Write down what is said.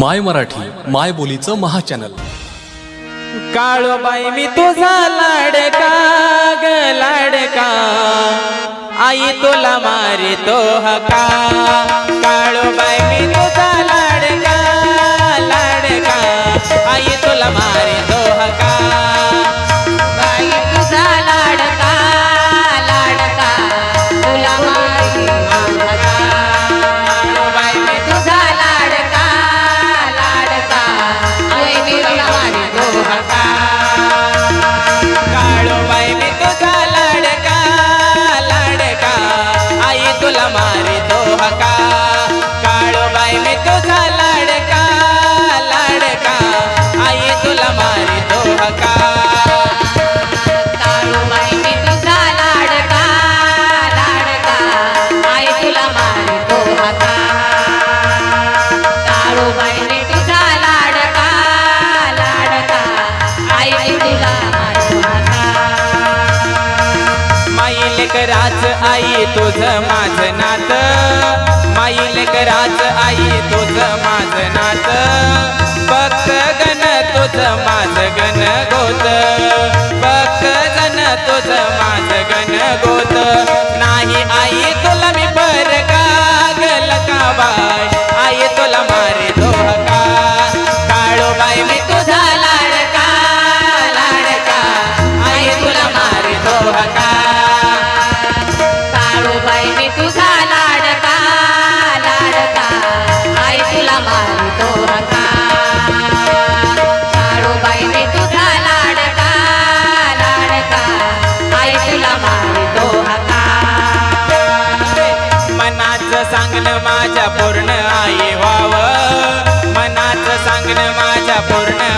माय मराठी माय बोलीचं महाचॅनल. काळोबाई मी तुझा लाडका ग लाडका. आई तुला मारितो हका. लेकराच आई तुझ माझं नात. माई लेकराच आई तुझ माझं नात. भक्त गण तुझं माझं Yeah.